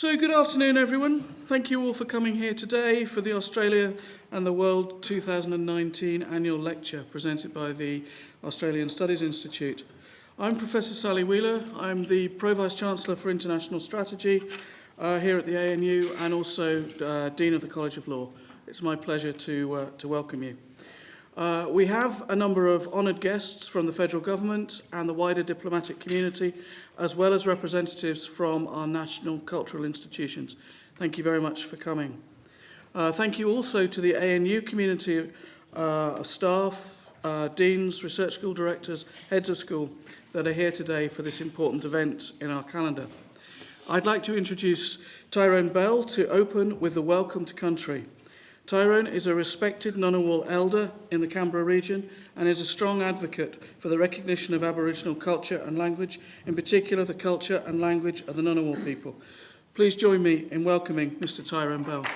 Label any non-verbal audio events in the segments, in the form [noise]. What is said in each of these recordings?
So good afternoon everyone. Thank you all for coming here today for the Australia and the World 2019 annual lecture presented by the Australian Studies Institute. I'm Professor Sally Wheeler. I'm the Pro Vice Chancellor for International Strategy uh, here at the ANU and also uh, Dean of the College of Law. It's my pleasure to, uh, to welcome you. Uh, we have a number of honoured guests from the federal government and the wider diplomatic community, as well as representatives from our national cultural institutions. Thank you very much for coming. Uh, thank you also to the ANU community uh, staff, uh, deans, research school directors, heads of school that are here today for this important event in our calendar. I'd like to introduce Tyrone Bell to open with the Welcome to Country. Tyrone is a respected Ngunnawal elder in the Canberra region and is a strong advocate for the recognition of Aboriginal culture and language, in particular the culture and language of the Ngunnawal people. Please join me in welcoming Mr Tyrone Bell.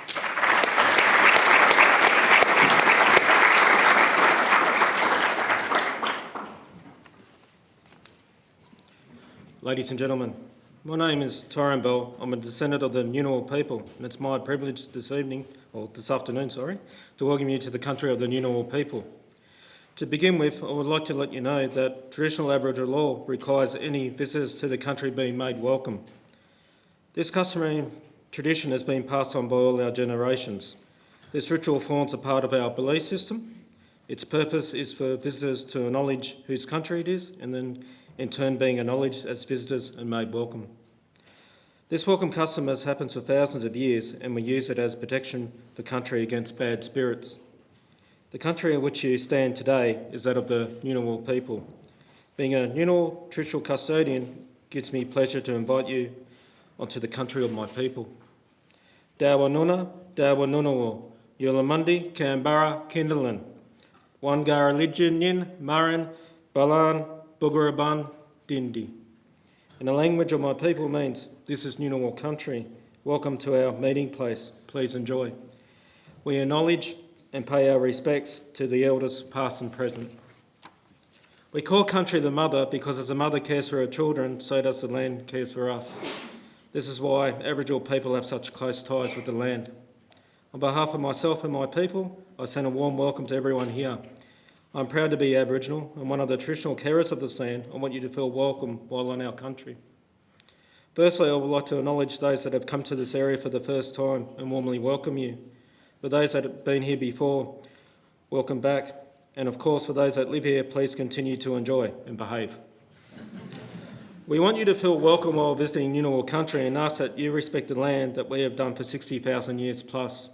Ladies and gentlemen, my name is Tyrone Bell. I'm a descendant of the Ngunnawal people, and it's my privilege this evening, or this afternoon, sorry, to welcome you to the country of the Ngunnawal people. To begin with, I would like to let you know that traditional Aboriginal law requires any visitors to the country being made welcome. This customary tradition has been passed on by all our generations. This ritual forms a part of our belief system. Its purpose is for visitors to acknowledge whose country it is and then in turn being acknowledged as visitors and made welcome. This welcome custom has happened for thousands of years and we use it as protection for country against bad spirits. The country in which you stand today is that of the Ngunnawal people. Being a Ngunnawal traditional custodian gives me pleasure to invite you onto the country of my people. Dawa Nuna, Dawa Ngunnawal, Yulamundi, Canberra, Kindalin, Wangara Lijin, Marin, Balan, Bugaraban, Dindi. And the language of my people means, this is Ngunnawal country. Welcome to our meeting place. Please enjoy. We acknowledge and pay our respects to the elders past and present. We call country the mother because as a mother cares for her children, so does the land cares for us. This is why Aboriginal people have such close ties with the land. On behalf of myself and my people, I send a warm welcome to everyone here. I'm proud to be Aboriginal and one of the traditional carers of this land. I want you to feel welcome while on our country. Firstly, I would like to acknowledge those that have come to this area for the first time and warmly welcome you. For those that have been here before, welcome back. And of course, for those that live here, please continue to enjoy and behave. We want you to feel welcome while visiting Ngunnawal country and ask that you respect the land that we have done for 60,000 years plus.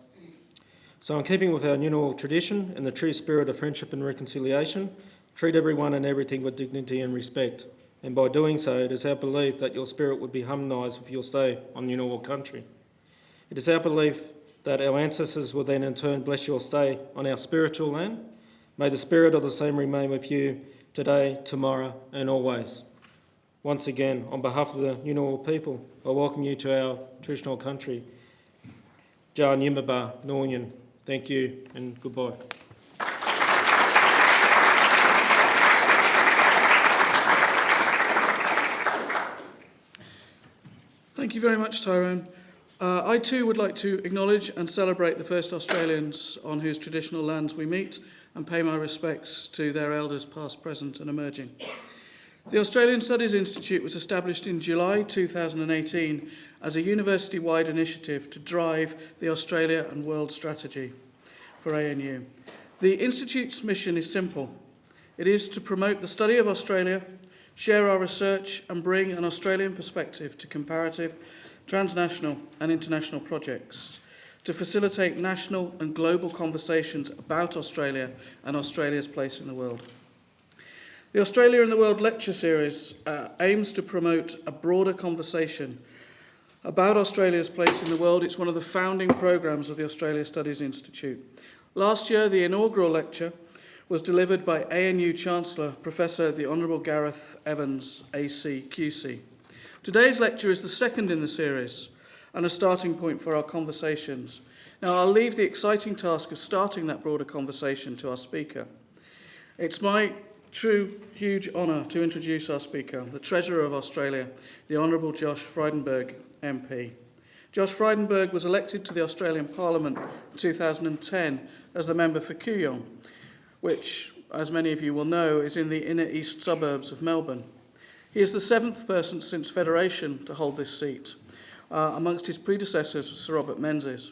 So in keeping with our Ngunnawal tradition and the true spirit of friendship and reconciliation, treat everyone and everything with dignity and respect. And by doing so, it is our belief that your spirit would be harmonised with your stay on Ngunnawal country. It is our belief that our ancestors will then in turn bless your stay on our spiritual land. May the spirit of the same remain with you today, tomorrow and always. Once again, on behalf of the Ngunnawal people, I welcome you to our traditional country. Jan Yimaba, Noryan, Thank you and goodbye. Thank you very much, Tyrone. Uh, I too would like to acknowledge and celebrate the first Australians on whose traditional lands we meet and pay my respects to their elders past, present and emerging. The Australian Studies Institute was established in July 2018 as a university-wide initiative to drive the Australia and World Strategy for ANU. The Institute's mission is simple. It is to promote the study of Australia, share our research and bring an Australian perspective to comparative, transnational and international projects, to facilitate national and global conversations about Australia and Australia's place in the world. The Australia in the World lecture series uh, aims to promote a broader conversation about Australia's place in the world. It's one of the founding programs of the Australia Studies Institute. Last year, the inaugural lecture was delivered by ANU Chancellor, Professor the Honourable Gareth Evans, AC, QC. Today's lecture is the second in the series and a starting point for our conversations. Now, I'll leave the exciting task of starting that broader conversation to our speaker. It's my true huge honour to introduce our speaker, the Treasurer of Australia, the Honourable Josh Frydenberg, MP. Josh Frydenberg was elected to the Australian Parliament in 2010 as the member for Kooyong, which, as many of you will know, is in the inner east suburbs of Melbourne. He is the seventh person since Federation to hold this seat. Uh, amongst his predecessors was Sir Robert Menzies.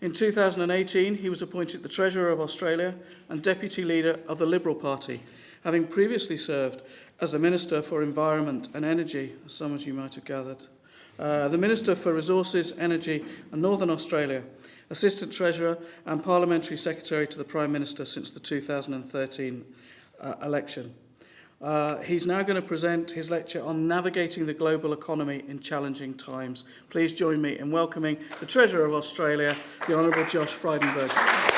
In 2018, he was appointed the Treasurer of Australia and Deputy Leader of the Liberal Party, having previously served as the Minister for Environment and Energy, as some of you might have gathered, uh, the Minister for Resources, Energy and Northern Australia, Assistant Treasurer and Parliamentary Secretary to the Prime Minister since the 2013 uh, election. Uh, he's now going to present his lecture on navigating the global economy in challenging times. Please join me in welcoming the Treasurer of Australia, the Honourable Josh Frydenberg.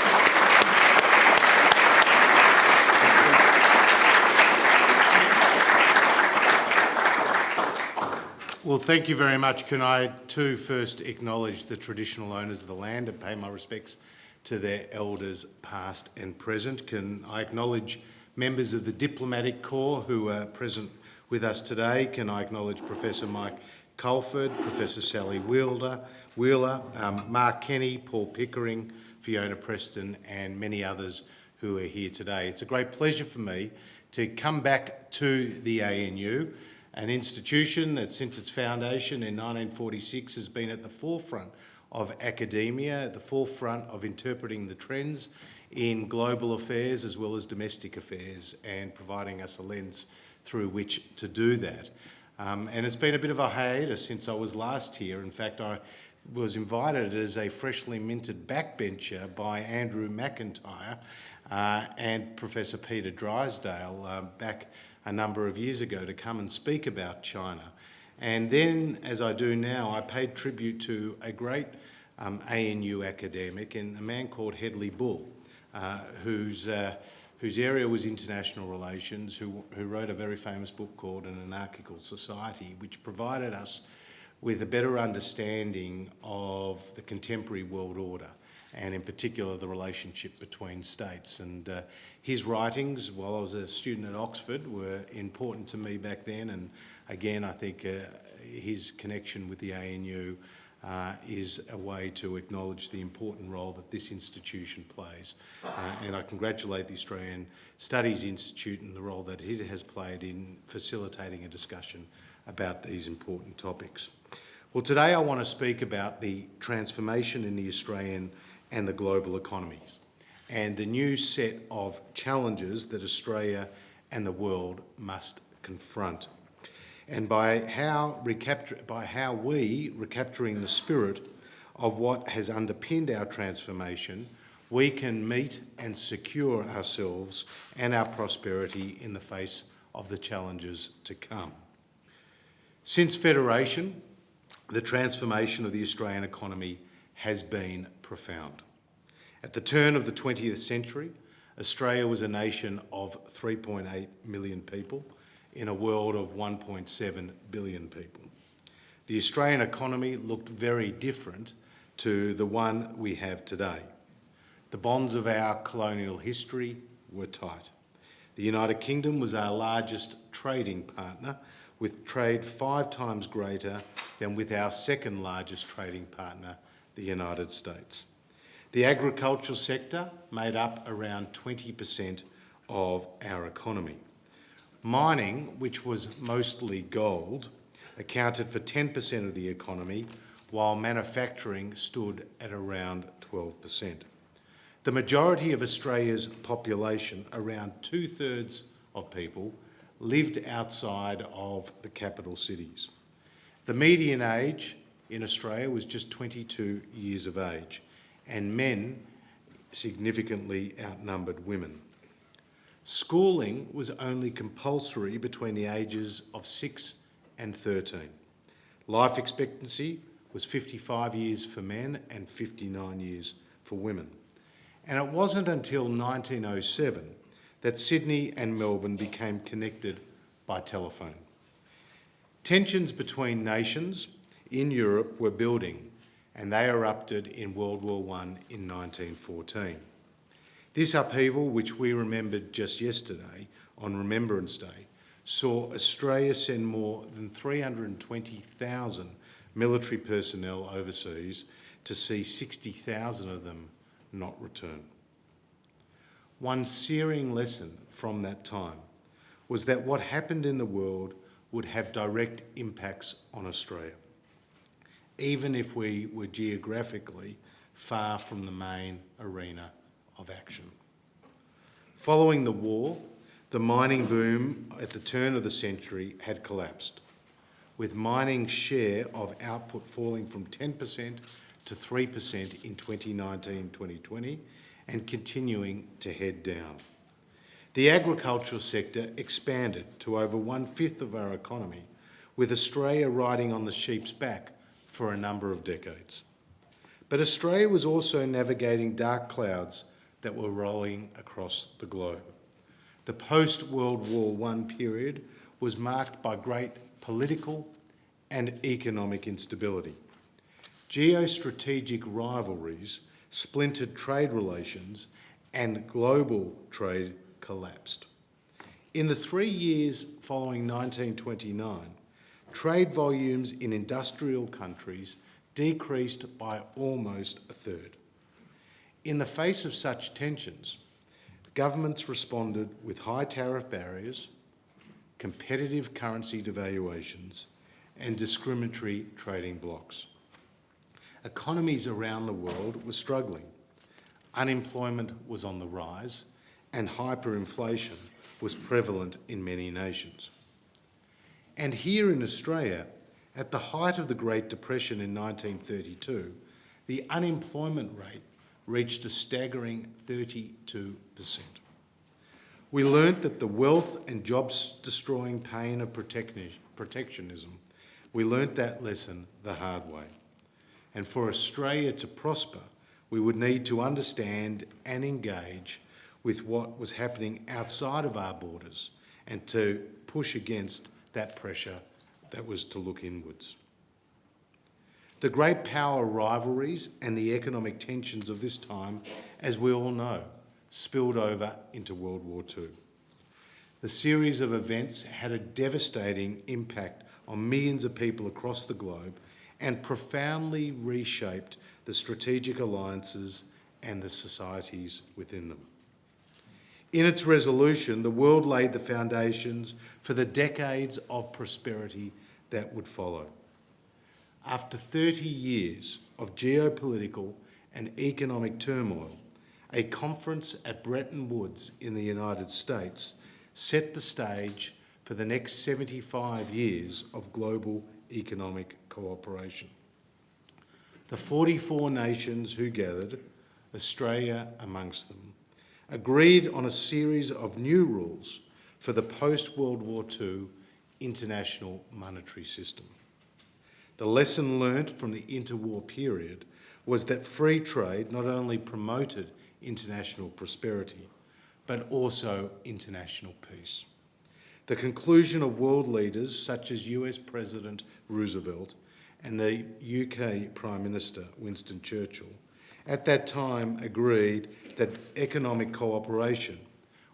Well, thank you very much. Can I too first acknowledge the traditional owners of the land and pay my respects to their elders past and present? Can I acknowledge members of the Diplomatic Corps who are present with us today? Can I acknowledge Professor Mike Calford, Professor Sally Wheeler, Wheeler um, Mark Kenny, Paul Pickering, Fiona Preston and many others who are here today. It's a great pleasure for me to come back to the ANU an institution that since its foundation in 1946 has been at the forefront of academia, at the forefront of interpreting the trends in global affairs as well as domestic affairs and providing us a lens through which to do that. Um, and it's been a bit of a hiatus since I was last here. In fact, I was invited as a freshly minted backbencher by Andrew MacIntyre uh, and Professor Peter Drysdale uh, back a number of years ago to come and speak about China. And then, as I do now, I paid tribute to a great um, ANU academic and a man called Hedley Bull, uh, whose, uh, whose area was international relations, who, who wrote a very famous book called An Anarchical Society, which provided us with a better understanding of the contemporary world order and in particular the relationship between states. And uh, his writings, while I was a student at Oxford, were important to me back then. And again, I think uh, his connection with the ANU uh, is a way to acknowledge the important role that this institution plays. Uh, and I congratulate the Australian Studies Institute and the role that it has played in facilitating a discussion about these important topics. Well, today I want to speak about the transformation in the Australian and the global economies, and the new set of challenges that Australia and the world must confront. And by how, by how we, recapturing the spirit of what has underpinned our transformation, we can meet and secure ourselves and our prosperity in the face of the challenges to come. Since Federation, the transformation of the Australian economy has been profound. At the turn of the 20th century, Australia was a nation of 3.8 million people in a world of 1.7 billion people. The Australian economy looked very different to the one we have today. The bonds of our colonial history were tight. The United Kingdom was our largest trading partner, with trade five times greater than with our second largest trading partner, the United States. The agricultural sector made up around 20% of our economy. Mining, which was mostly gold, accounted for 10% of the economy, while manufacturing stood at around 12%. The majority of Australia's population, around two-thirds of people, lived outside of the capital cities. The median age in Australia was just 22 years of age, and men significantly outnumbered women. Schooling was only compulsory between the ages of 6 and 13. Life expectancy was 55 years for men and 59 years for women. And it wasn't until 1907 that Sydney and Melbourne became connected by telephone. Tensions between nations in Europe were building and they erupted in World War I in 1914. This upheaval, which we remembered just yesterday on Remembrance Day, saw Australia send more than 320,000 military personnel overseas to see 60,000 of them not return. One searing lesson from that time was that what happened in the world would have direct impacts on Australia, even if we were geographically far from the main arena of action. Following the war, the mining boom at the turn of the century had collapsed, with mining's share of output falling from 10% to 3% in 2019-2020 and continuing to head down. The agricultural sector expanded to over one-fifth of our economy, with Australia riding on the sheep's back for a number of decades. But Australia was also navigating dark clouds that were rolling across the globe. The post-World War I period was marked by great political and economic instability. Geostrategic rivalries, splintered trade relations and global trade collapsed. In the three years following 1929, trade volumes in industrial countries decreased by almost a third. In the face of such tensions, governments responded with high tariff barriers, competitive currency devaluations and discriminatory trading blocs. Economies around the world were struggling. Unemployment was on the rise and hyperinflation was prevalent in many nations. And here in Australia, at the height of the Great Depression in 1932, the unemployment rate reached a staggering 32%. We learnt that the wealth and jobs-destroying pain of protectionism, we learnt that lesson the hard way. And for Australia to prosper, we would need to understand and engage with what was happening outside of our borders and to push against that pressure that was to look inwards. The great power rivalries and the economic tensions of this time, as we all know, spilled over into World War II. The series of events had a devastating impact on millions of people across the globe and profoundly reshaped the strategic alliances and the societies within them. In its resolution, the world laid the foundations for the decades of prosperity that would follow. After 30 years of geopolitical and economic turmoil, a conference at Bretton Woods in the United States set the stage for the next 75 years of global economic cooperation. The 44 nations who gathered, Australia amongst them, agreed on a series of new rules for the post-World War II international monetary system. The lesson learnt from the interwar period was that free trade not only promoted international prosperity, but also international peace. The conclusion of world leaders such as US President Roosevelt and the UK Prime Minister Winston Churchill at that time agreed that economic cooperation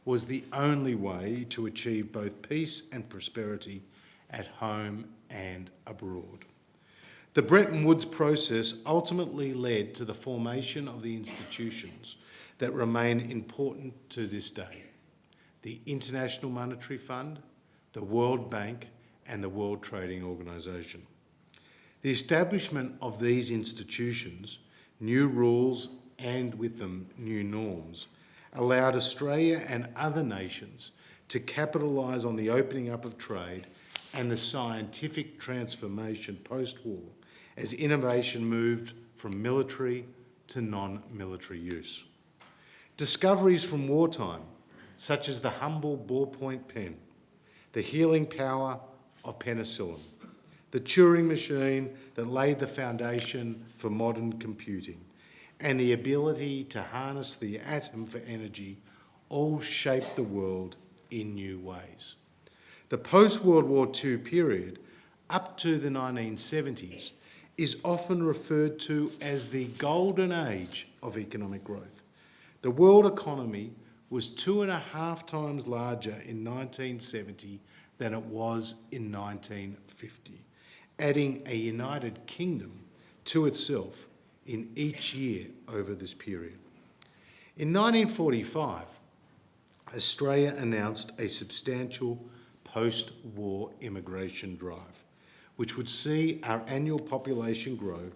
was the only way to achieve both peace and prosperity at home and abroad. The Bretton Woods process ultimately led to the formation of the institutions that remain important to this day. The International Monetary Fund, the World Bank and the World Trading Organisation. The establishment of these institutions, new rules and with them new norms, allowed Australia and other nations to capitalise on the opening up of trade and the scientific transformation post-war as innovation moved from military to non-military use. Discoveries from wartime, such as the humble ballpoint pen, the healing power of penicillin, the Turing machine that laid the foundation for modern computing, and the ability to harness the atom for energy all shaped the world in new ways. The post-World War II period, up to the 1970s, is often referred to as the golden age of economic growth. The world economy was two and a half times larger in 1970 than it was in 1950. adding a United Kingdom to itself in each year over this period. In 1945, Australia announced a substantial post-war immigration drive, which would see our annual population grow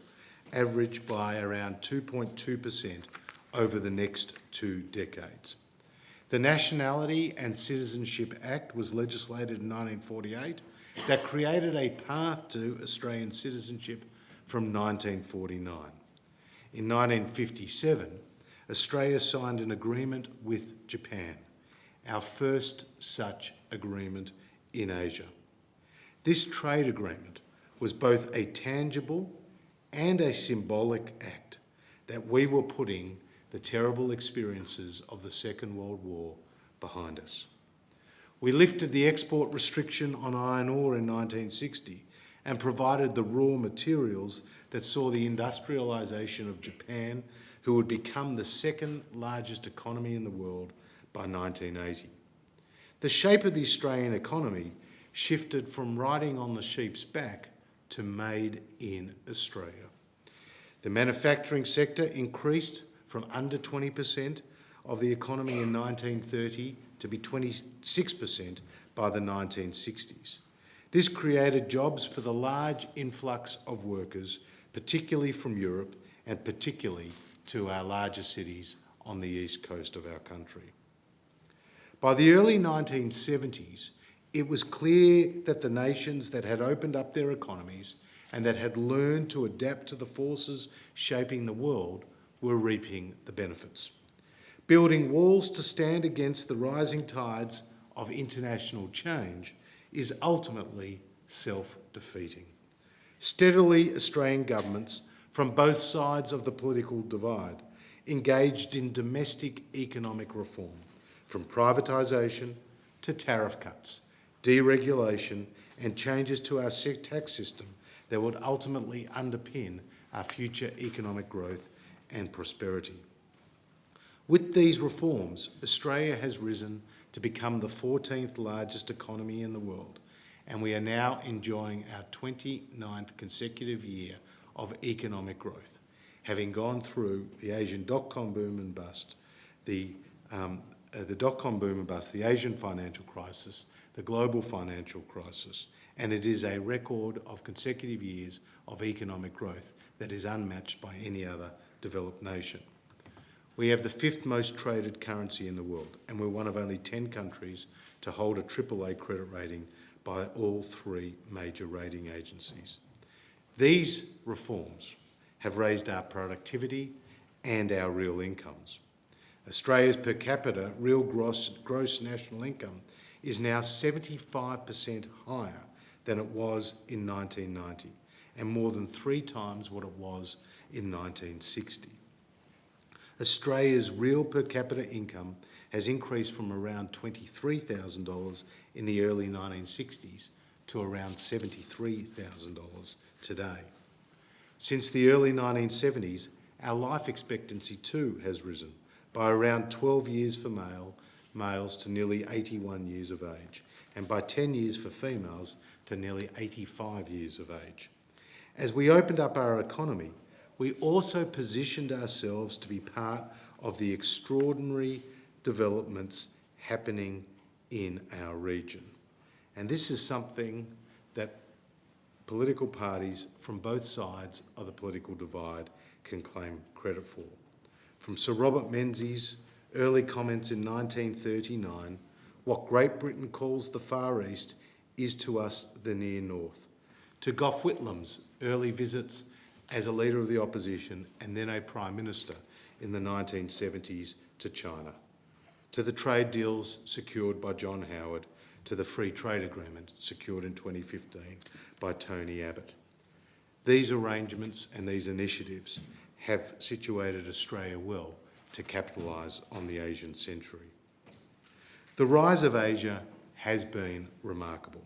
average by around 2.2% over the next two decades. The Nationality and Citizenship Act was legislated in 1948 that created a path to Australian citizenship from 1949. In 1957, Australia signed an agreement with Japan, our first such agreement in Asia. This trade agreement was both a tangible and a symbolic act that we were putting the terrible experiences of the Second World War behind us. We lifted the export restriction on iron ore in 1960 and provided the raw materials that saw the industrialisation of Japan, who would become the second largest economy in the world by 1980. The shape of the Australian economy shifted from riding on the sheep's back to made in Australia. The manufacturing sector increased from under 20% of the economy in 1930 to be 26% by the 1960s. This created jobs for the large influx of workers, particularly from Europe and particularly to our larger cities on the east coast of our country. By the early 1970s, it was clear that the nations that had opened up their economies and that had learned to adapt to the forces shaping the world were reaping the benefits. Building walls to stand against the rising tides of international change is ultimately self-defeating. Steadily, Australian governments from both sides of the political divide engaged in domestic economic reform, from privatisation to tariff cuts, deregulation and changes to our tax system that would ultimately underpin our future economic growth and prosperity. With these reforms, Australia has risen to become the 14th largest economy in the world, and we are now enjoying our 29th consecutive year of economic growth, having gone through the Asian dot-com boom and bust, the, um, uh, the dot-com boom and bust, the Asian financial crisis, the global financial crisis, and it is a record of consecutive years of economic growth that is unmatched by any other developed nation. We have the fifth most traded currency in the world, and we're one of only 10 countries to hold a AAA credit rating by all three major rating agencies. These reforms have raised our productivity and our real incomes. Australia's per capita real gross, gross national income is now 75% higher than it was in 1990 and more than three times what it was in 1960. Australia's real per capita income has increased from around $23,000 in the early 1960s to around $73,000 today. Since the early 1970s, our life expectancy too has risen by around 12 years for male, males to nearly 81 years of age, and by 10 years for females to nearly 85 years of age. As we opened up our economy, we also positioned ourselves to be part of the extraordinary developments happening in our region. And this is something that political parties from both sides of the political divide can claim credit for. From Sir Robert Menzies' early comments in 1939, what Great Britain calls the Far East is to us the near north. To Gough Whitlam's early visits as a leader of the opposition and then a prime minister in the 1970s to China, to the trade deals secured by John Howard, to the free trade agreement secured in 2015 by Tony Abbott. These arrangements and these initiatives have situated Australia well to capitalise on the Asian century. The rise of Asia has been remarkable.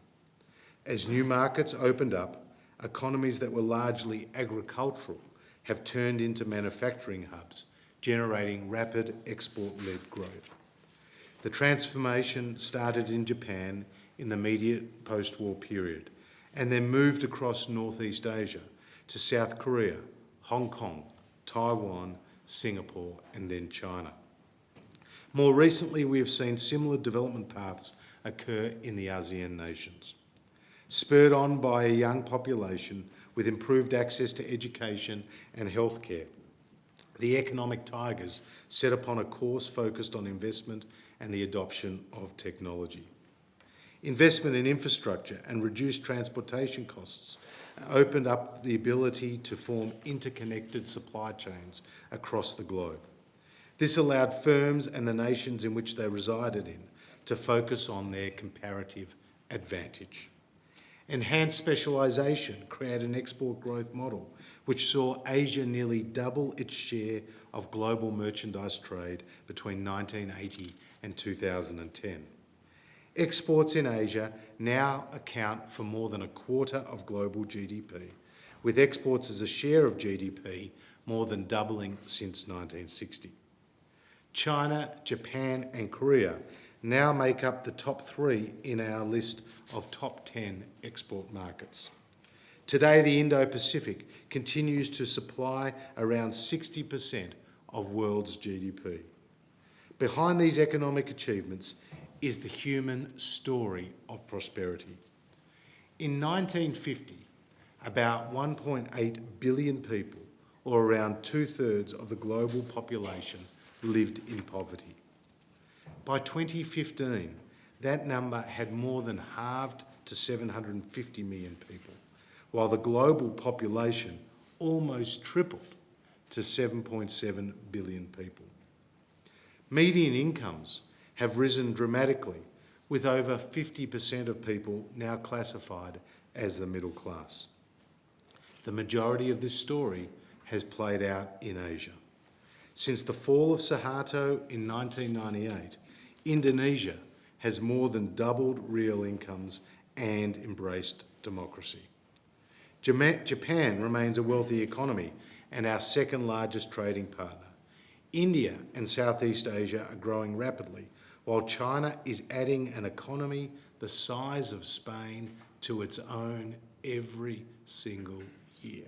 As new markets opened up, economies that were largely agricultural have turned into manufacturing hubs, generating rapid export-led growth. The transformation started in Japan in the immediate post-war period and then moved across Northeast Asia to South Korea, Hong Kong, Taiwan, Singapore, and then China. More recently, we have seen similar development paths occur in the ASEAN nations. Spurred on by a young population with improved access to education and healthcare, the economic tigers set upon a course focused on investment and the adoption of technology. Investment in infrastructure and reduced transportation costs opened up the ability to form interconnected supply chains across the globe. This allowed firms and the nations in which they resided in to focus on their comparative advantage. Enhanced specialisation created an export growth model which saw Asia nearly double its share of global merchandise trade between 1980 and 2010. Exports in Asia now account for more than a quarter of global GDP, with exports as a share of GDP more than doubling since 1960. China, Japan and Korea now make up the top three in our list of top 10 export markets. Today, the Indo-Pacific continues to supply around 60% of world's GDP. Behind these economic achievements is the human story of prosperity. In 1950, about 1.8 billion people, or around two-thirds of the global population, lived in poverty. By 2015, that number had more than halved to 750 million people, while the global population almost tripled to 7.7 billion people. Median incomes have risen dramatically, with over 50% of people now classified as the middle class. The majority of this story has played out in Asia. Since the fall of Suharto in 1998, Indonesia has more than doubled real incomes and embraced democracy. Japan remains a wealthy economy and our second largest trading partner. India and Southeast Asia are growing rapidly, while China is adding an economy the size of Spain to its own every single year.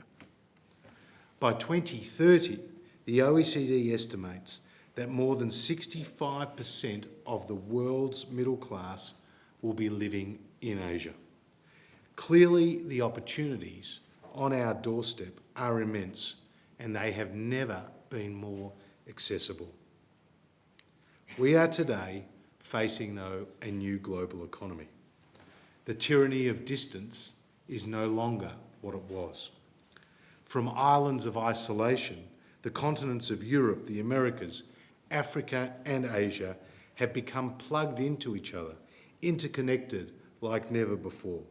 By 2030, the OECD estimates that more than 65% of the world's middle class will be living in Asia. Clearly, the opportunities on our doorstep are immense and they have never been more accessible. We are today facing, though, a new global economy. The tyranny of distance is no longer what it was. From islands of isolation, the continents of Europe, the Americas, Africa and Asia have become plugged into each other, interconnected like never before.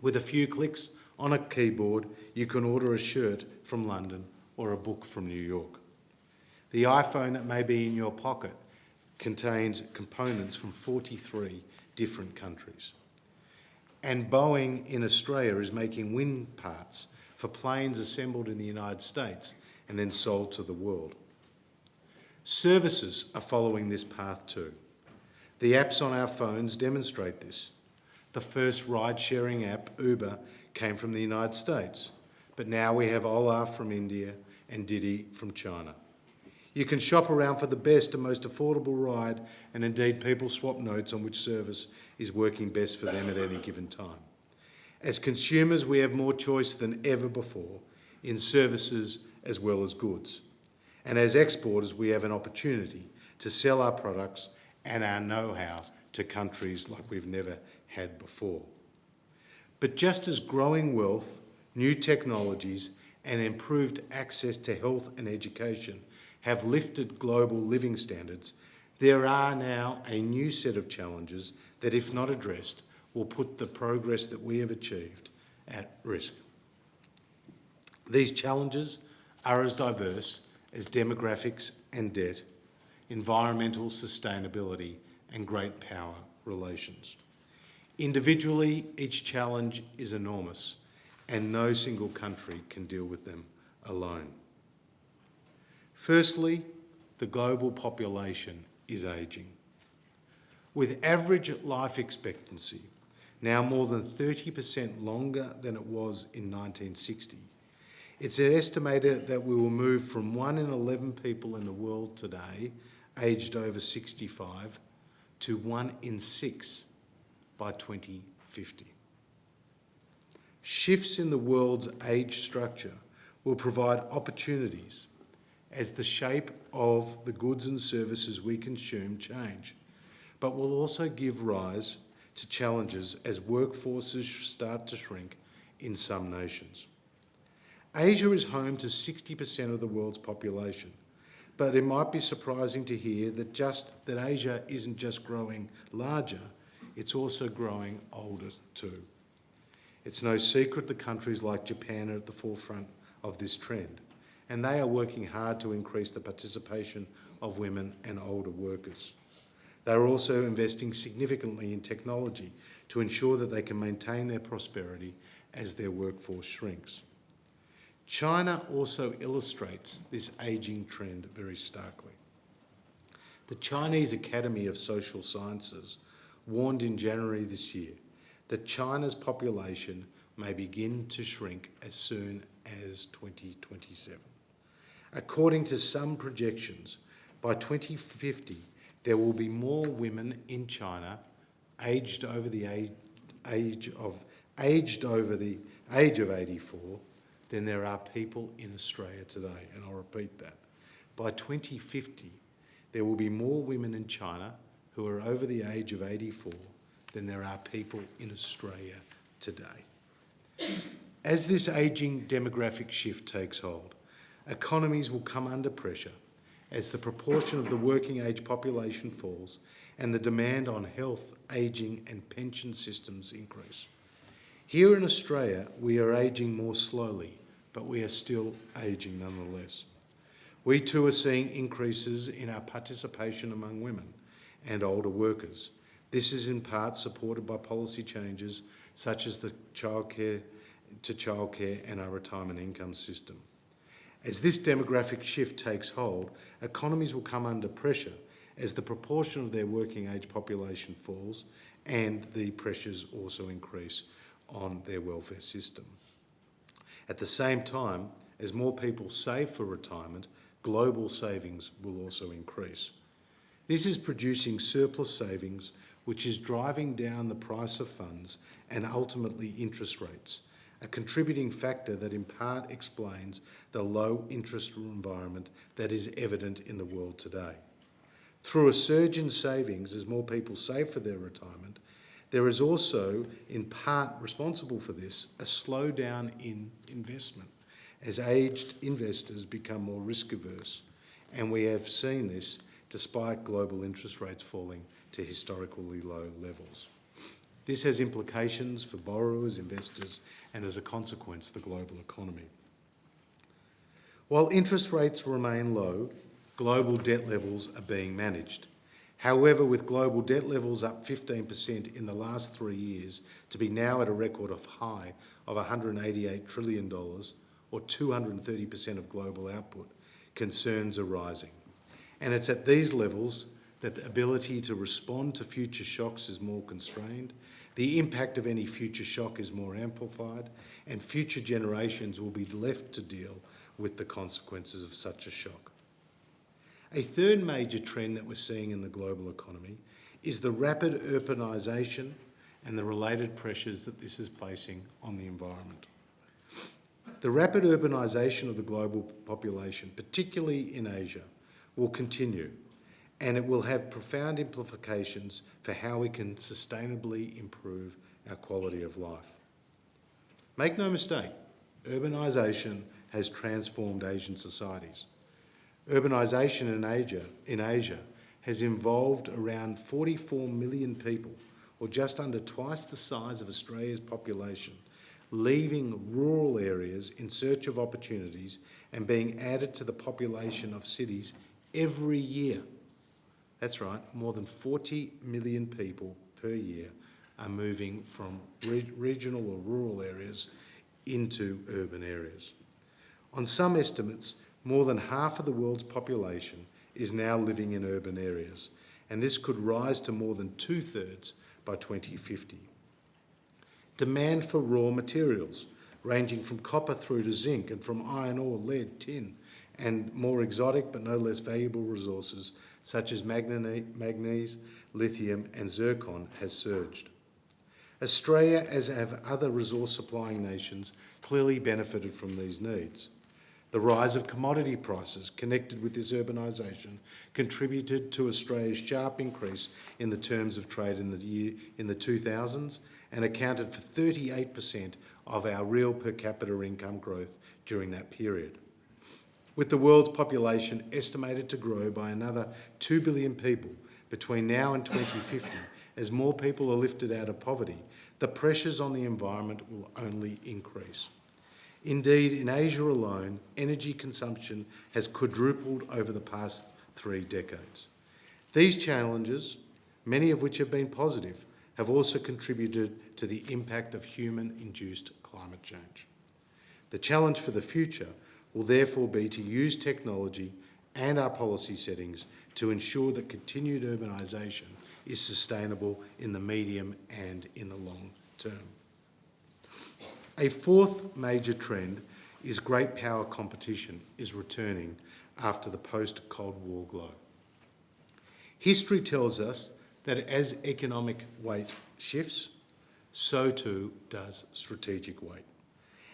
With a few clicks on a keyboard, you can order a shirt from London or a book from New York. The iPhone that may be in your pocket contains components from 43 different countries. And Boeing in Australia is making wind parts for planes assembled in the United States and then sold to the world. Services are following this path too. The apps on our phones demonstrate this. The first ride-sharing app, Uber, came from the United States, but now we have Ola from India and Didi from China. You can shop around for the best and most affordable ride, and indeed people swap notes on which service is working best for them at any given time. As consumers, we have more choice than ever before in services as well as goods. And as exporters, we have an opportunity to sell our products and our know-how to countries like we've never had before. But just as growing wealth, new technologies and improved access to health and education have lifted global living standards, there are now a new set of challenges that, if not addressed, will put the progress that we have achieved at risk. These challenges are as diverse as demographics and debt, environmental sustainability and great power relations. Individually, each challenge is enormous and no single country can deal with them alone. Firstly, the global population is ageing. With average life expectancy now more than 30% longer than it was in 1960. It's estimated that we will move from 1 in 11 people in the world today aged over 65 to 1 in 6 by 2050. Shifts in the world's age structure will provide opportunities as the shape of the goods and services we consume change, but will also give rise to challenges as workforces start to shrink in some nations. Asia is home to 60% of the world's population, but it might be surprising to hear that just that Asia isn't just growing larger, it's also growing older too. It's no secret that countries like Japan are at the forefront of this trend, and they are working hard to increase the participation of women and older workers. They are also investing significantly in technology to ensure that they can maintain their prosperity as their workforce shrinks. China also illustrates this ageing trend very starkly. The Chinese Academy of Social Sciences warned in January this year that China's population may begin to shrink as soon as 2027. According to some projections, by 2050, there will be more women in China aged over the age, age of aged over the age of 84 than there are people in Australia today. And I'll repeat that. By 2050, there will be more women in China who are over the age of 84 than there are people in Australia today. As this ageing demographic shift takes hold, economies will come under pressure as the proportion of the working age population falls and the demand on health, ageing and pension systems increase. Here in Australia, we are ageing more slowly, but we are still ageing nonetheless. We too are seeing increases in our participation among women and older workers. This is in part supported by policy changes such as the childcare to childcare and our retirement income system. As this demographic shift takes hold, economies will come under pressure as the proportion of their working age population falls and the pressures also increase on their welfare system. At the same time, as more people save for retirement, global savings will also increase. This is producing surplus savings, which is driving down the price of funds and ultimately interest rates, a contributing factor that in part explains the low interest environment that is evident in the world today. Through a surge in savings as more people save for their retirement, there is also, in part responsible for this, a slowdown in investment as aged investors become more risk averse. And we have seen this despite global interest rates falling to historically low levels. This has implications for borrowers, investors, and as a consequence, the global economy. While interest rates remain low, global debt levels are being managed. However, with global debt levels up 15% in the last three years to be now at a record of high of $188 trillion, or 230% of global output, concerns are rising. And it's at these levels that the ability to respond to future shocks is more constrained, the impact of any future shock is more amplified, and future generations will be left to deal with the consequences of such a shock. A third major trend that we're seeing in the global economy is the rapid urbanisation and the related pressures that this is placing on the environment. The rapid urbanisation of the global population, particularly in Asia, will continue and it will have profound implications for how we can sustainably improve our quality of life. Make no mistake, urbanisation has transformed Asian societies. Urbanisation in Asia, in Asia has involved around 44 million people, or just under twice the size of Australia's population, leaving rural areas in search of opportunities and being added to the population of cities every year. That's right, more than 40 million people per year are moving from re regional or rural areas into urban areas. On some estimates, more than half of the world's population is now living in urban areas, and this could rise to more than two-thirds by 2050. demand for raw materials, ranging from copper through to zinc and from iron ore, lead, tin, and more exotic but no less valuable resources such as manganese, lithium and zircon has surged. Australia, as have other resource supplying nations, clearly benefited from these needs. The rise of commodity prices connected with this urbanisation contributed to Australia's sharp increase in the terms of trade in the, year, in the 2000s and accounted for 38% of our real per capita income growth during that period. With the world's population estimated to grow by another 2 billion people between now and 2050, as more people are lifted out of poverty, the pressures on the environment will only increase. Indeed, in Asia alone, energy consumption has quadrupled over the past three decades. These challenges, many of which have been positive, have also contributed to the impact of human-induced climate change. The challenge for the future will therefore be to use technology and our policy settings to ensure that continued urbanisation is sustainable in the medium and in the long term. A fourth major trend is great power competition is returning after the post-Cold War glow. History tells us that as economic weight shifts, so too does strategic weight.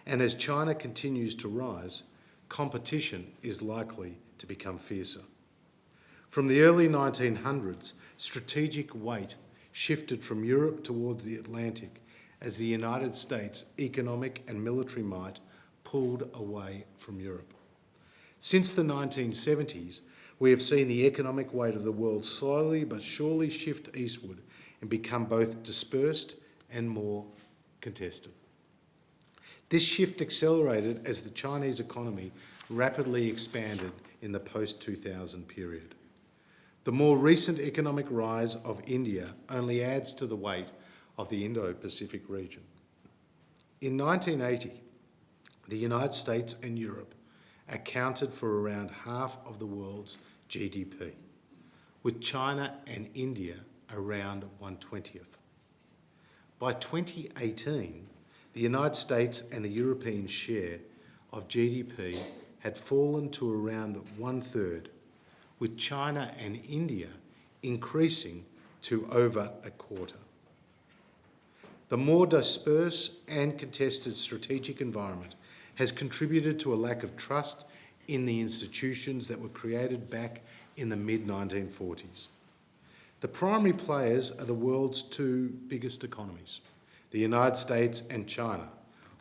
And as China continues to rise, competition is likely to become fiercer. From the early 1900s, strategic weight shifted from Europe towards the Atlantic as the United States' economic and military might pulled away from Europe. Since the 1970s, we have seen the economic weight of the world slowly but surely shift eastward and become both dispersed and more contested. This shift accelerated as the Chinese economy rapidly expanded in the post-2000 period. The more recent economic rise of India only adds to the weight of the Indo-Pacific region. In 1980, the United States and Europe accounted for around half of the world's GDP, with China and India around 120th. By 2018, the United States and the European share of GDP had fallen to around one third, with China and India increasing to over a quarter. The more dispersed and contested strategic environment has contributed to a lack of trust in the institutions that were created back in the mid-1940s. The primary players are the world's two biggest economies, the United States and China,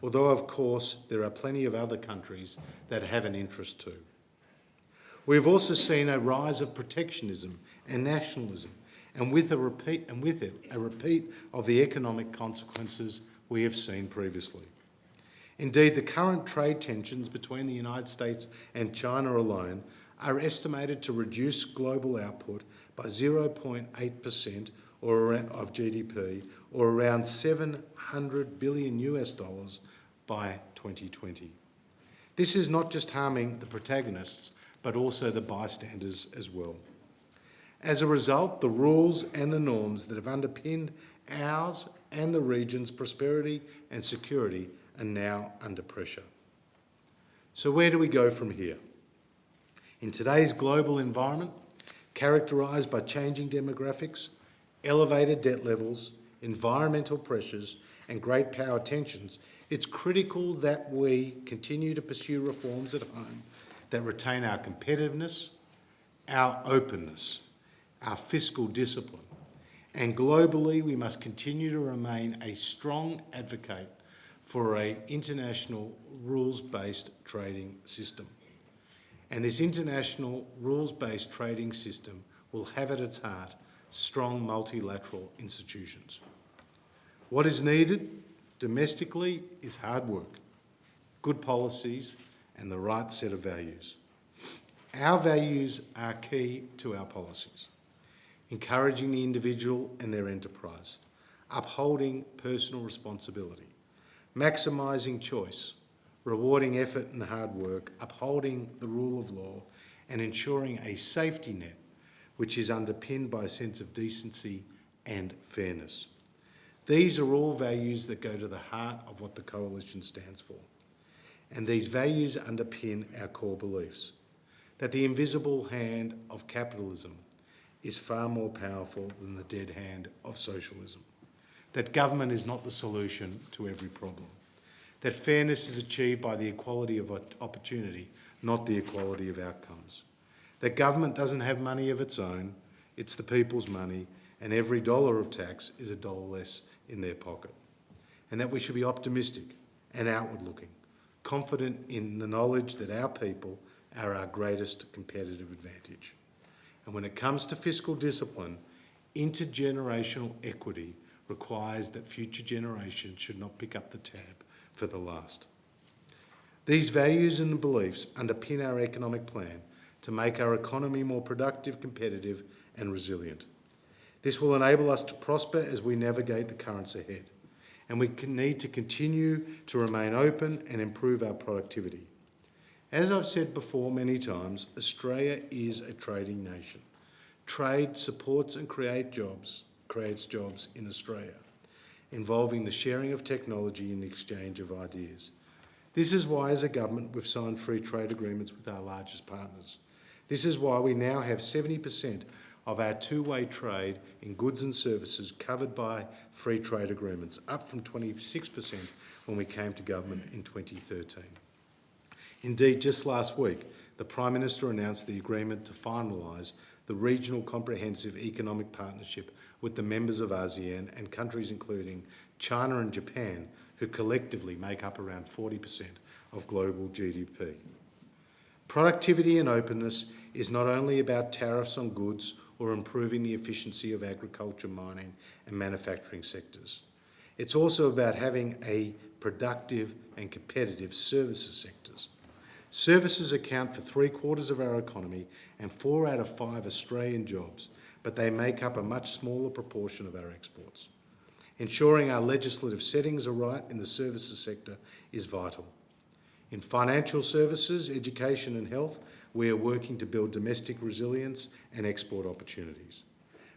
although of course there are plenty of other countries that have an interest too. We've also seen a rise of protectionism and nationalism, and with, a repeat, and with it, a repeat of the economic consequences we have seen previously. Indeed, the current trade tensions between the United States and China alone are estimated to reduce global output by 0.8% or of GDP, or around 700 billion US dollars by 2020. This is not just harming the protagonists, but also the bystanders as well. As a result, the rules and the norms that have underpinned ours and the region's prosperity and security are now under pressure. So where do we go from here? In today's global environment, characterised by changing demographics, elevated debt levels, environmental pressures and great power tensions, it's critical that we continue to pursue reforms at home that retain our competitiveness, our openness, our fiscal discipline. And globally, we must continue to remain a strong advocate for an international rules-based trading system. And this international rules-based trading system will have at its heart strong multilateral institutions. What is needed domestically is hard work, good policies and the right set of values. Our values are key to our policies, encouraging the individual and their enterprise, upholding personal responsibility, maximising choice, rewarding effort and hard work, upholding the rule of law. And ensuring a safety net which is underpinned by a sense of decency and fairness. These are all values that go to the heart of what the Coalition stands for. And these values underpin our core beliefs that the invisible hand of capitalism is far more powerful than the dead hand of socialism, that government is not the solution to every problem, that fairness is achieved by the equality of opportunity, not the equality of outcomes, that government doesn't have money of its own, it's the people's money, and every dollar of tax is a dollar less in their pocket, and that we should be optimistic and outward looking, confident in the knowledge that our people are our greatest competitive advantage. And when it comes to fiscal discipline, intergenerational equity requires that future generations should not pick up the tab for the last. These values and beliefs underpin our economic plan to make our economy more productive, competitive and resilient. This will enable us to prosper as we navigate the currents ahead. And we need to continue to remain open and improve our productivity. As I've said before many times, Australia is a trading nation. Trade supports and create jobs, creates jobs in Australia, involving the sharing of technology and the exchange of ideas. This is why, as a government, we've signed free trade agreements with our largest partners. This is why we now have 70% of our two-way trade in goods and services covered by free trade agreements, up from 26% when we came to government in 2013. Indeed, just last week, the Prime Minister announced the agreement to finalise the Regional Comprehensive Economic Partnership with the members of ASEAN and countries including China and Japan, who collectively make up around 40% of global GDP. Productivity and openness is not only about tariffs on goods or improving the efficiency of agriculture, mining and manufacturing sectors. It's also about having a productive and competitive services sectors. Services account for three quarters of our economy and four out of five Australian jobs, but they make up a much smaller proportion of our exports. Ensuring our legislative settings are right in the services sector is vital. In financial services, education and health, we are working to build domestic resilience and export opportunities.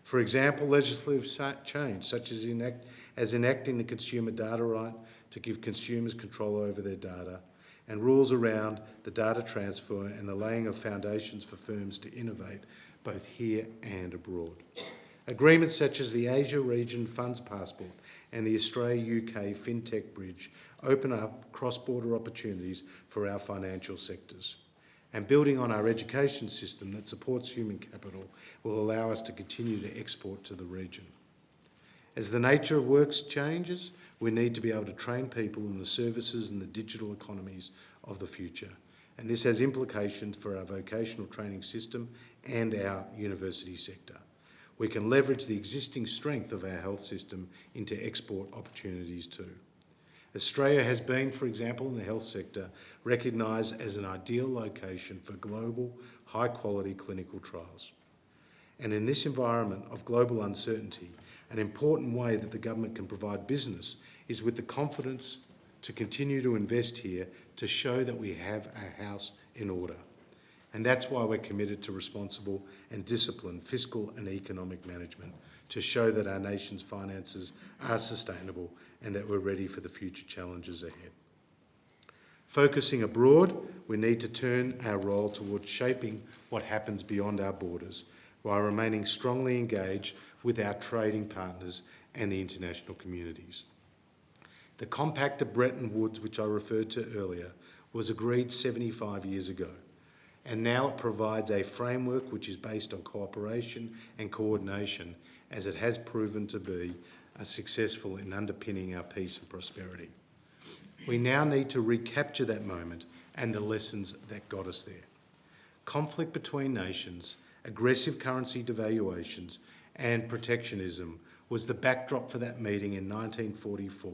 For example, legislative change, such as, enact, as enacting the consumer data right to give consumers control over their data, and rules around the data transfer and the laying of foundations for firms to innovate both here and abroad. Agreements such as the Asia Region Funds Passport and the Australia-UK FinTech Bridge open up cross-border opportunities for our financial sectors. And building on our education system that supports human capital will allow us to continue to export to the region. As the nature of work changes, we need to be able to train people in the services and the digital economies of the future. And this has implications for our vocational training system and our university sector. We can leverage the existing strength of our health system into export opportunities too. Australia has been, for example, in the health sector, recognised as an ideal location for global, high-quality clinical trials. And in this environment of global uncertainty, an important way that the government can provide business is with the confidence to continue to invest here to show that we have our house in order. And that's why we're committed to responsible and disciplined fiscal and economic management to show that our nation's finances are sustainable and that we're ready for the future challenges ahead. Focusing abroad, we need to turn our role towards shaping what happens beyond our borders while remaining strongly engaged with our trading partners and the international communities. The Compact of Bretton Woods, which I referred to earlier, was agreed 75 years ago, and now it provides a framework which is based on cooperation and coordination, as it has proven to be uh, successful in underpinning our peace and prosperity. We now need to recapture that moment and the lessons that got us there. Conflict between nations, aggressive currency devaluations and protectionism was the backdrop for that meeting in 1944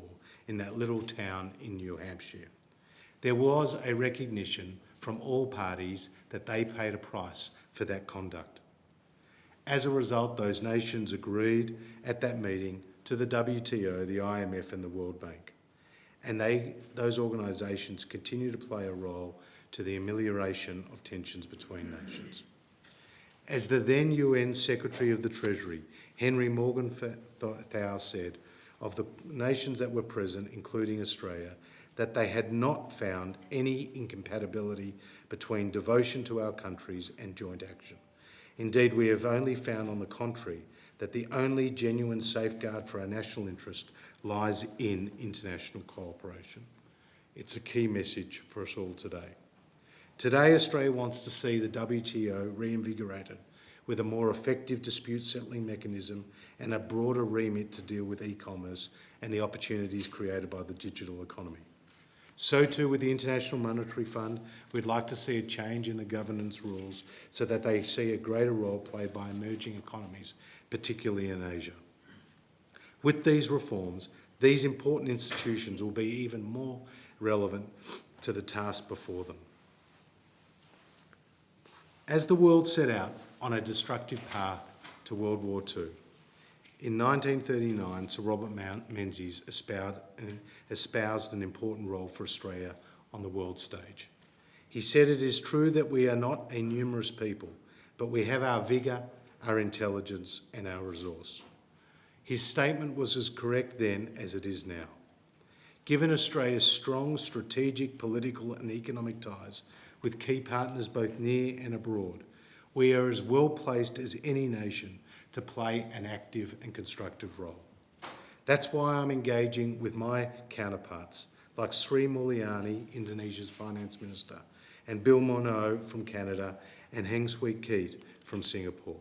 in that little town in New Hampshire. There was a recognition from all parties that they paid a price for that conduct. As a result, those nations agreed at that meeting to the WTO, the IMF and the World Bank. And they, those organisations continue to play a role to the amelioration of tensions between nations. As the then US Secretary of the Treasury, Henry Morgenthau said, of the nations that were present, including Australia, that they had not found any incompatibility between devotion to our countries and joint action. Indeed, we have only found, on the contrary, that the only genuine safeguard for our national interest lies in international cooperation. It's a key message for us all today. Today, Australia wants to see the WTO reinvigorated with a more effective dispute settling mechanism and a broader remit to deal with e-commerce and the opportunities created by the digital economy. So too with the International Monetary Fund, we'd like to see a change in the governance rules so that they see a greater role played by emerging economies, particularly in Asia. With these reforms, these important institutions will be even more relevant to the task before them. As the world set out on a destructive path to World War II, in 1939, Sir Robert Mount Menzies espoused, uh, espoused an important role for Australia on the world stage. He said, It is true that we are not a numerous people, but we have our vigour, our intelligence, and our resource. His statement was as correct then as it is now. Given Australia's strong strategic, political, and economic ties with key partners both near and abroad, we are as well placed as any nation to play an active and constructive role. That's why I'm engaging with my counterparts, like Sri Mulyani, Indonesia's finance minister, and Bill Morneau from Canada, and Heng Swee Keat from Singapore.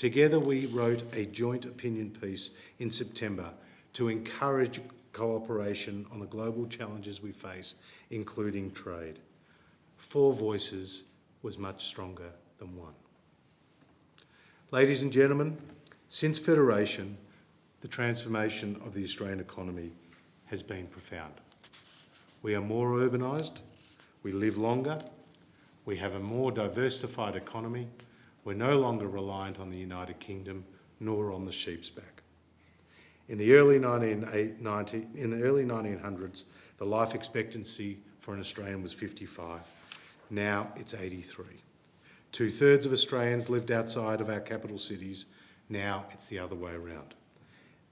Together we wrote a joint opinion piece in September to encourage cooperation on the global challenges we face, including trade. Four voices was much stronger than one. Ladies and gentlemen, since Federation, the transformation of the Australian economy has been profound. We are more urbanised, we live longer, we have a more diversified economy, we're no longer reliant on the United Kingdom nor on the sheep's back. In the early 1990, in the early 1900s, the life expectancy for an Australian was 55. Now it's 83. Two thirds of Australians lived outside of our capital cities. Now it's the other way around.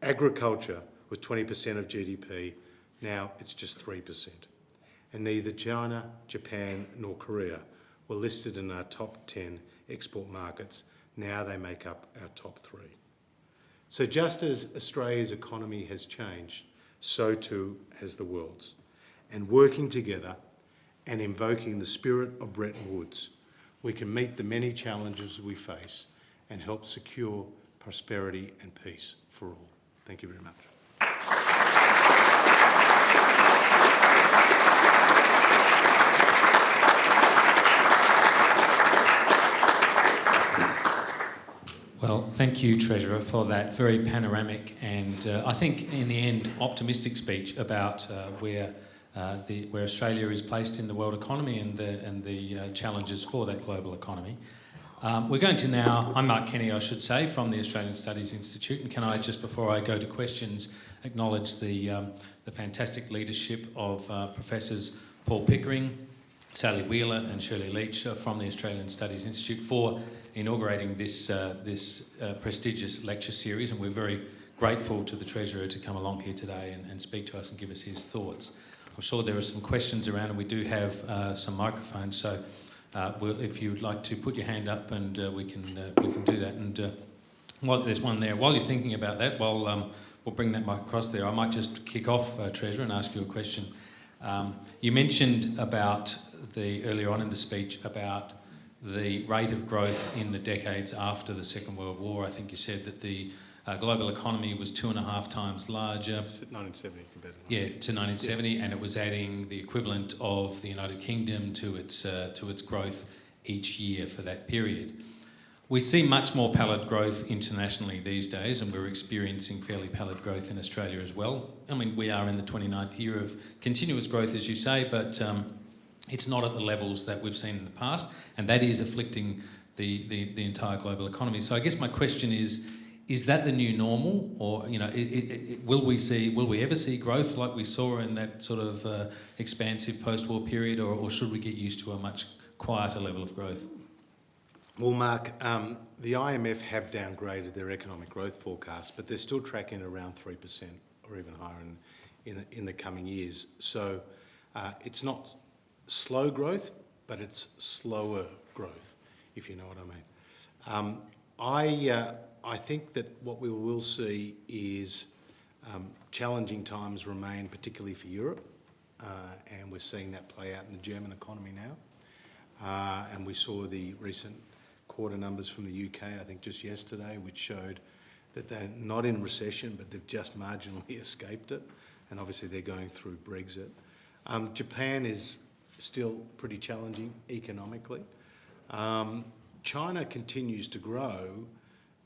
Agriculture was 20% of GDP. Now it's just 3%. And neither China, Japan, nor Korea were listed in our top 10 export markets. Now they make up our top three. So just as Australia's economy has changed, so too has the world's. And working together and invoking the spirit of Bretton Woods, we can meet the many challenges we face and help secure prosperity and peace for all. Thank you very much. Well, thank you, Treasurer, for that very panoramic and uh, I think, in the end, optimistic speech about uh, where uh, the, where Australia is placed in the world economy and the and the uh, challenges for that global economy. Um, we're going to now. I'm Mark Kenny, I should say, from the Australian Studies Institute, and can I just before I go to questions acknowledge the um, the fantastic leadership of uh, professors Paul Pickering, Sally Wheeler and Shirley Leach uh, from the Australian Studies Institute for inaugurating this, uh, this uh, prestigious lecture series and we're very grateful to the Treasurer to come along here today and, and, speak to us and give us his thoughts. I'm sure there are some questions around and we do have uh, some microphones so uh, we'll, if you'd like to put your hand up and uh, we, can, we can do that and there's one there. While you're thinking about that, while um, we'll bring that mic across there, I might just kick off, Treasurer, and ask you a question. Um, you mentioned about the earlier on in the speech about the rate of growth in the decades after the Second World War. I think you said that the uh, global economy was two and a half times larger. 1970 compared to Yeah, to 1970, yeah. and it was adding the equivalent of the United Kingdom to its uh, to its growth each year for that period. We see much more pallid growth internationally these days, and we're experiencing fairly pallid growth in Australia as well. I mean, we are in the 29th year of continuous growth, as you say, but um, it's not at the levels that we've seen in the past, and that is afflicting the, the, the entire global economy. So I guess my question is, is that the new normal, or you know, it, it, it, will we see, will we ever see growth like we saw in that sort of uh, expansive post-war period, or, or, should we get used to a much quieter level of growth? Well, Mark, um, the IMF have downgraded their economic growth forecast, but they're still tracking around 3% or even higher in, in, the- in the coming years. So uh, it's not slow growth, but it's slower growth, if you know what I mean. Um, I, uh, I think that what we will see is um, challenging times remain, particularly for Europe, uh, and we're seeing that play out in the German economy now. Uh, and we saw the recent quarter numbers from the UK, I think just yesterday, which showed that they're not in recession, but they've just marginally [laughs] escaped it. And obviously they're going through Brexit. Um, Japan is still pretty challenging economically. Um, China continues to grow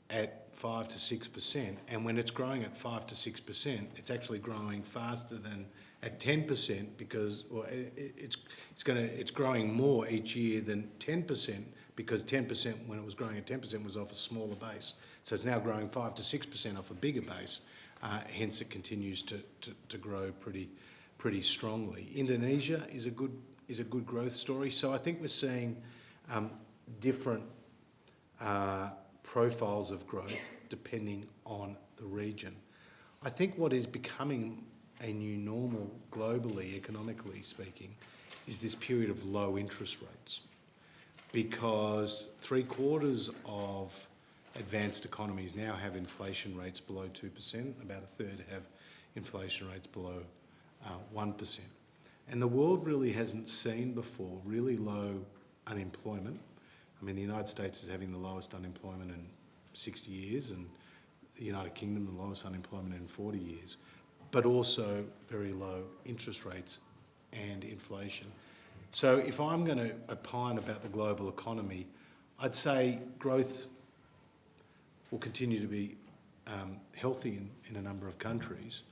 at 5 to 6%, and when it's growing at 5 to 6%, it's actually growing faster than at 10% because well, it, it- it's, it's, gonna, it's growing more each year than 10% because 10% when it was growing at 10% was off a smaller base. So it's now growing 5 to 6% off a bigger base, uh, hence it continues to, to, to grow pretty, pretty strongly. Indonesia is a good, is a good growth story. So I think we're seeing um, different uh, profiles of growth depending on the region. I think what is becoming a new normal globally, economically speaking, is this period of low interest rates because three quarters of advanced economies now have inflation rates below 2%, about a third have inflation rates below uh, 1%. And the world really hasn't seen before really low unemployment. I mean, the United States is having the lowest unemployment in 60 years, and the United Kingdom the lowest unemployment in 40 years, but also very low interest rates and inflation. So if I'm going to opine about the global economy, I'd say growth will continue to be um, healthy in, in a number of countries,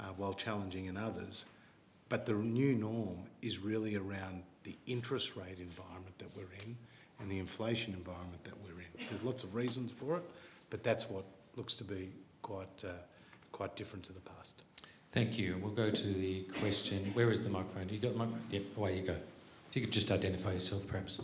uh, while challenging in others. But the new norm is really around the interest rate environment that we're in and the inflation environment that we're in. There's lots of reasons for it, but that's what looks to be quite, uh, quite different to the past. Thank you. We'll go to the question. Where is the microphone? You got the microphone? Yep, away you go. If you could just identify yourself, perhaps.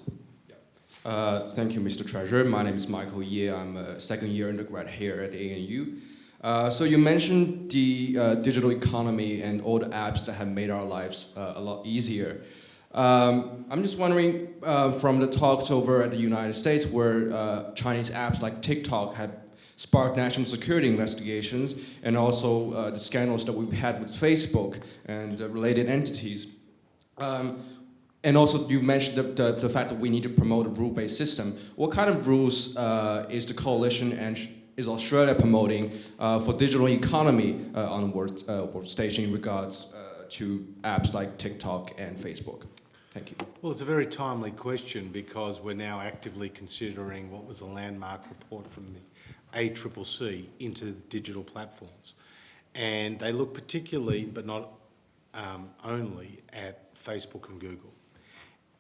Uh, thank you, Mr. Treasurer. My name is Michael Ye. I'm a second year undergrad here at ANU. Uh, so you mentioned the uh, digital economy and all the apps that have made our lives uh, a lot easier. Um, I'm just wondering, uh, from the talks over at the United States where uh, Chinese apps like TikTok have sparked national security investigations and also the scandals that we've had with Facebook and related entities. Um, and also, you mentioned the, the, the, fact that we need to promote a rule-based system. What kind of rules is the coalition and is Australia promoting uh, for digital economy uh, on world, uh, workstation in regards to apps like TikTok and Facebook? Thank you. Well, it's a very timely question because we're now actively considering what was a landmark report from the ACCC into digital platforms. And they look particularly, but not um, only, at Facebook and Google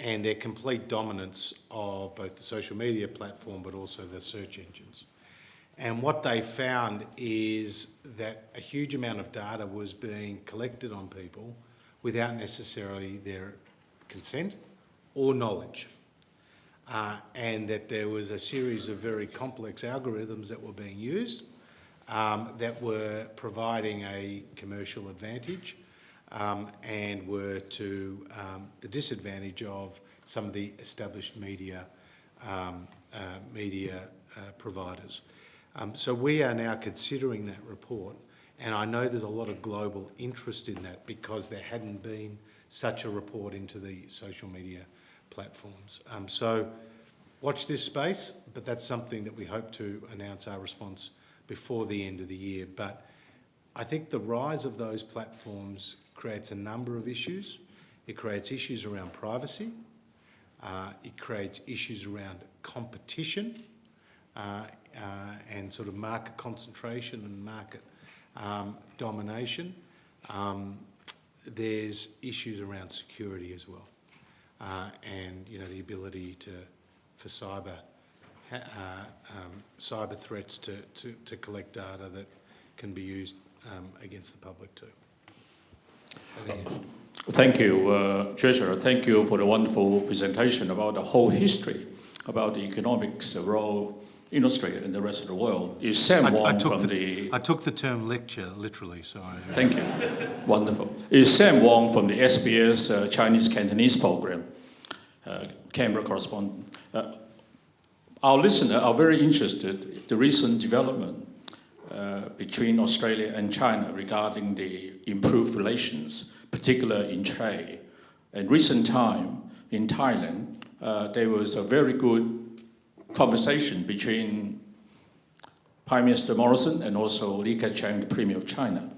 and their complete dominance of both the social media platform but also the search engines. And what they found is that a huge amount of data was being collected on people without necessarily their consent or knowledge. Uh, and that there was a series of very complex algorithms that were being used um, that were providing a commercial advantage um, and were to um, the disadvantage of some of the established media, um, uh, media uh, providers. Um, so we are now considering that report and I know there's a lot of global interest in that because there hadn't been such a report into the social media platforms. Um, so watch this space, but that's something that we hope to announce our response before the end of the year. But I think the rise of those platforms creates a number of issues. It creates issues around privacy. Uh, it creates issues around competition uh, and sort of market concentration and market um, domination. Um, there's issues around security as well, uh, and you know the ability to for cyber uh, um, cyber threats to, to, to collect data that can be used um, against the public too. Thank you, uh, Treasurer. Thank you for the wonderful presentation about the whole history about the economics role in Australia and the rest of the world is Sam I, I Wong took from the, the. I took the term lecture literally, so I, [laughs] Thank you. Wonderful. Is Sam Wong from the SBS uh, Chinese Cantonese program, uh, Canberra correspondent. Uh, our listeners are very interested in the recent development uh, between Australia and China regarding the improved relations, particularly in trade. In recent time in Thailand, uh, there was a very good conversation between Prime Minister Morrison and also Li Keqiang, the Premier of China.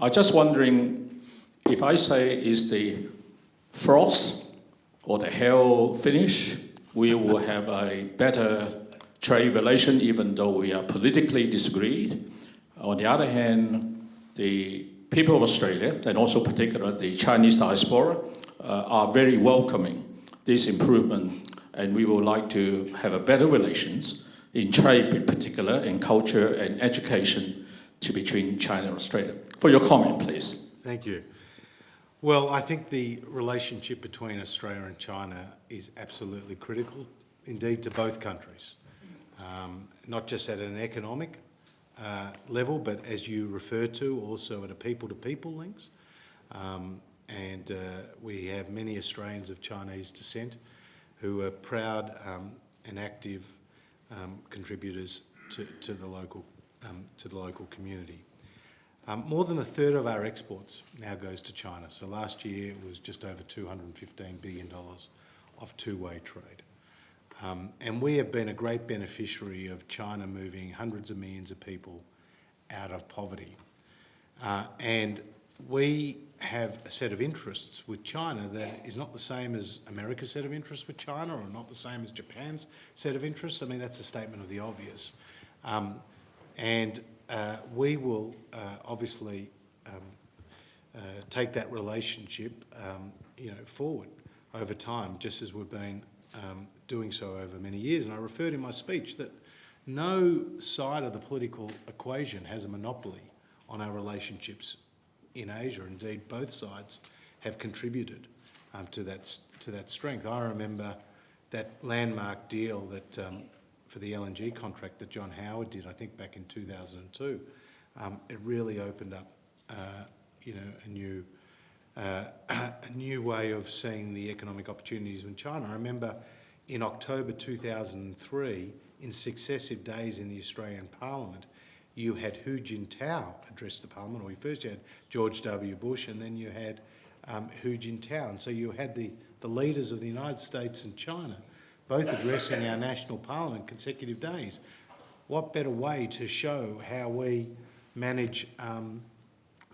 I'm just wondering if I say is the frost or the hell finish, we will have a better trade relation even though we are politically disagreed. On the other hand, the people of Australia and also particularly the Chinese diaspora uh, are very welcoming this improvement and we would like to have a better relations in trade in particular, in culture and education to between China and Australia. For your comment, please. Thank you. Well, I think the relationship between Australia and China is absolutely critical, indeed, to both countries, um, not just at an economic uh, level, but as you refer to, also at a people-to-people links. Um, and uh, we have many Australians of Chinese descent who are proud um, and active um, contributors to, to the local um, to the local community. Um, more than a third of our exports now goes to China. So last year it was just over $215 billion of two-way trade. Um, and we have been a great beneficiary of China moving hundreds of millions of people out of poverty. Uh, and we have a set of interests with China that is not the same as America's set of interests with China or not the same as Japan's set of interests. I mean, that's a statement of the obvious. Um, and uh, we will uh, obviously um, uh, take that relationship um, you know, forward over time, just as we've been um, doing so over many years. And I referred in my speech that no side of the political equation has a monopoly on our relationships in Asia. Indeed, both sides have contributed um, to, that, to that strength. I remember that landmark deal that um, for the LNG contract that John Howard did, I think back in 2002. Um, it really opened up, uh, you know, a new, uh, [clears throat] a new way of seeing the economic opportunities in China. I remember in October 2003, in successive days in the Australian Parliament, you had Hu Jintao address the Parliament, or you first had George W. Bush, and then you had um, Hu Jintao. And so you had the, the leaders of the United States and China both addressing our national parliament consecutive days. What better way to show how we manage um,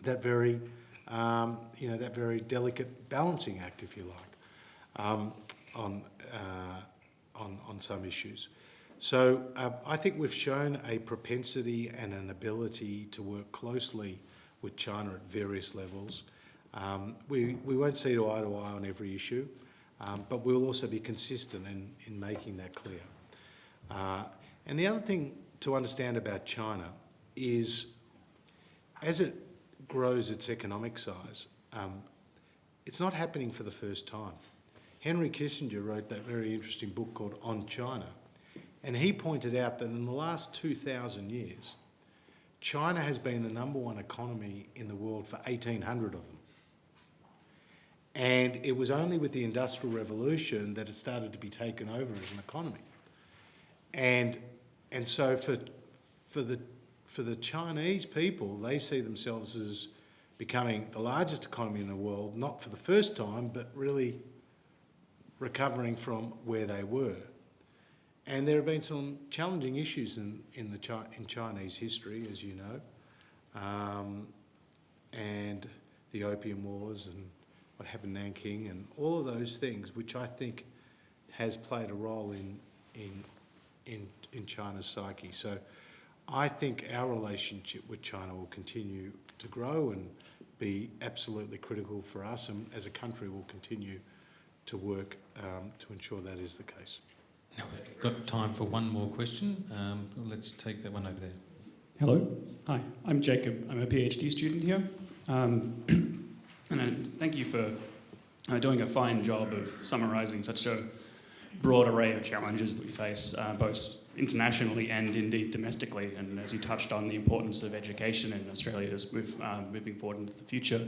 that very, um, you know, that very delicate balancing act, if you like, um, on, uh, on, on some issues. So uh, I think we've shown a propensity and an ability to work closely with China at various levels. Um, we, we won't see eye to eye on every issue, um, but we'll also be consistent in, in making that clear. Uh, and the other thing to understand about China is as it grows its economic size, um, it's not happening for the first time. Henry Kissinger wrote that very interesting book called On China, and he pointed out that in the last 2,000 years, China has been the number one economy in the world for 1,800 of them. And it was only with the Industrial Revolution that it started to be taken over as an economy. And, and so for, for, the, for the Chinese people, they see themselves as becoming the largest economy in the world, not for the first time, but really recovering from where they were. And there have been some challenging issues in, in, the Chi in Chinese history, as you know, um, and the Opium Wars and what happened in Nanking and all of those things, which I think has played a role in, in, in, in China's psyche. So I think our relationship with China will continue to grow and be absolutely critical for us and as a country we will continue to work um, to ensure that is the case. Now we've got time for one more question. Um, let's take that one over there. Hello. Hi, I'm Jacob. I'm a PhD student here. Um, [clears throat] and uh, thank you for uh, doing a fine job of summarising such a broad array of challenges that we face, uh, both internationally and indeed domestically. And as you touched on, the importance of education in Australia as move, uh, moving forward into the future.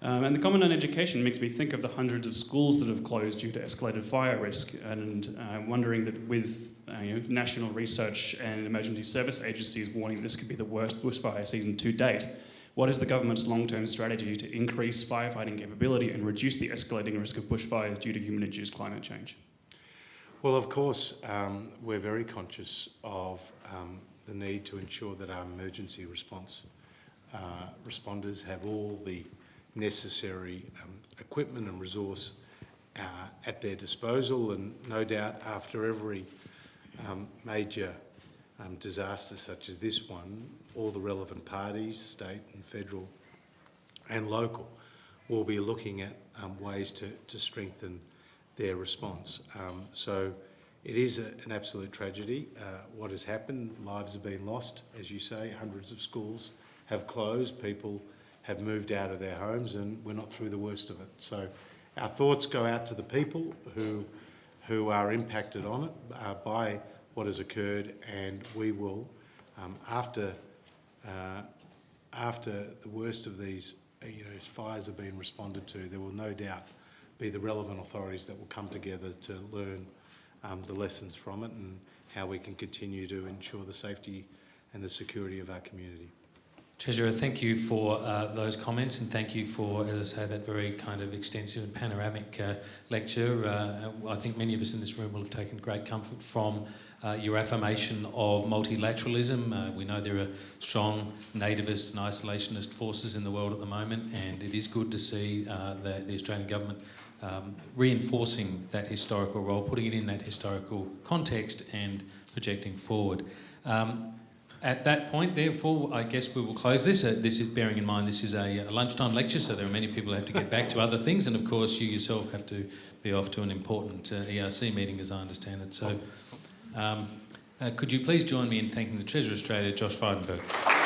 Um, and the comment on education makes me think of the hundreds of schools that have closed due to escalated fire risk, and uh, wondering that with uh, you know, national research and emergency service agencies warning this could be the worst bushfire season to date, what is the government's long-term strategy to increase firefighting capability and reduce the escalating risk of bushfires due to human-induced climate change? Well, of course, um, we're very conscious of um, the need to ensure that our emergency response uh, responders have all the necessary um, equipment and resource uh, at their disposal. And no doubt, after every um, major um, disaster such as this one, all the relevant parties, state and federal and local, will be looking at um, ways to, to strengthen their response. Um, so it is a, an absolute tragedy. Uh, what has happened, lives have been lost, as you say, hundreds of schools have closed, people have moved out of their homes and we're not through the worst of it. So our thoughts go out to the people who, who are impacted on it uh, by what has occurred and we will, um, after, uh, after the worst of these uh, you know, fires have been responded to, there will no doubt be the relevant authorities that will come together to learn um, the lessons from it and how we can continue to ensure the safety and the security of our community. Treasurer, thank you for uh, those comments and thank you for, as I say, that very kind of extensive and panoramic uh, lecture. Uh, I think many of us in this room will have taken great comfort from uh, your affirmation of multilateralism. Uh, we know there are strong nativist and isolationist forces in the world at the moment and it is good to see uh, the, the Australian government um, reinforcing that historical role, putting it in that historical context and projecting forward. Um, at that point, therefore, I guess we will close this. Uh, this is bearing in mind this is a, a, lunchtime lecture, so there are many people who have to get back to other things, and of course, you yourself have to be off to an important uh, ERC meeting, as I understand it. So, um, uh, could you please join me in thanking the Treasurer Australia, Josh Frydenberg?